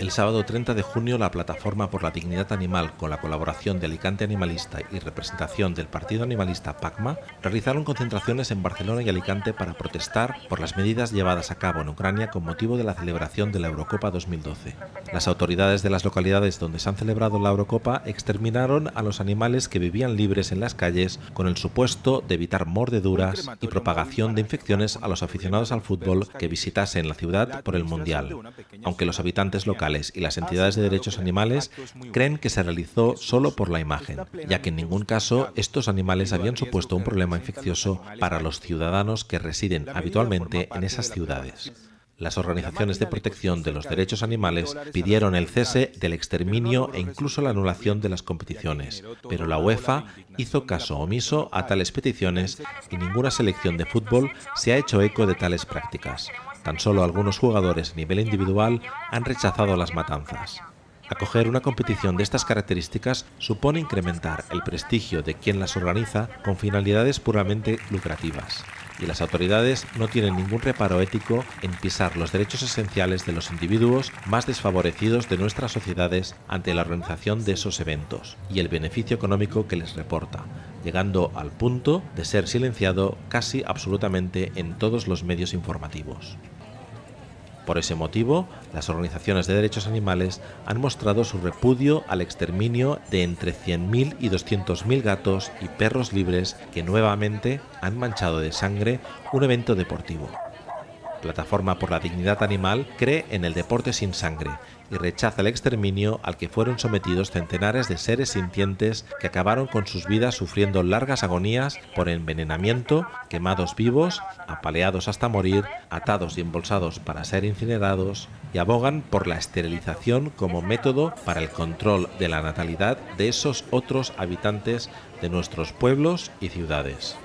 El sábado 30 de junio, la Plataforma por la Dignidad Animal, con la colaboración de Alicante Animalista y representación del Partido Animalista PACMA, realizaron concentraciones en Barcelona y Alicante para protestar por las medidas llevadas a cabo en Ucrania con motivo de la celebración de la Eurocopa 2012. Las autoridades de las localidades donde se han celebrado la Eurocopa exterminaron a los animales que vivían libres en las calles con el supuesto de evitar mordeduras y propagación de infecciones a los aficionados al fútbol que visitasen la ciudad por el Mundial, aunque los habitantes locales y las entidades de derechos animales creen que se realizó solo por la imagen, ya que en ningún caso estos animales habían supuesto un problema infeccioso para los ciudadanos que residen habitualmente en esas ciudades. Las organizaciones de protección de los derechos animales pidieron el cese del exterminio e incluso la anulación de las competiciones, pero la UEFA hizo caso omiso a tales peticiones y ninguna selección de fútbol se ha hecho eco de tales prácticas. Tan solo algunos jugadores a nivel individual han rechazado las matanzas. Acoger una competición de estas características supone incrementar el prestigio de quien las organiza con finalidades puramente lucrativas, y las autoridades no tienen ningún reparo ético en pisar los derechos esenciales de los individuos más desfavorecidos de nuestras sociedades ante la organización de esos eventos y el beneficio económico que les reporta, llegando al punto de ser silenciado casi absolutamente en todos los medios informativos. Por ese motivo, las organizaciones de derechos animales han mostrado su repudio al exterminio de entre 100.000 y 200.000 gatos y perros libres que nuevamente han manchado de sangre un evento deportivo. Plataforma por la Dignidad Animal cree en el deporte sin sangre y rechaza el exterminio al que fueron sometidos centenares de seres sintientes que acabaron con sus vidas sufriendo largas agonías por envenenamiento, quemados vivos, apaleados hasta morir, atados y embolsados para ser incinerados, y abogan por la esterilización como método para el control de la natalidad de esos otros habitantes de nuestros pueblos y ciudades.